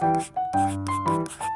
フフフフ。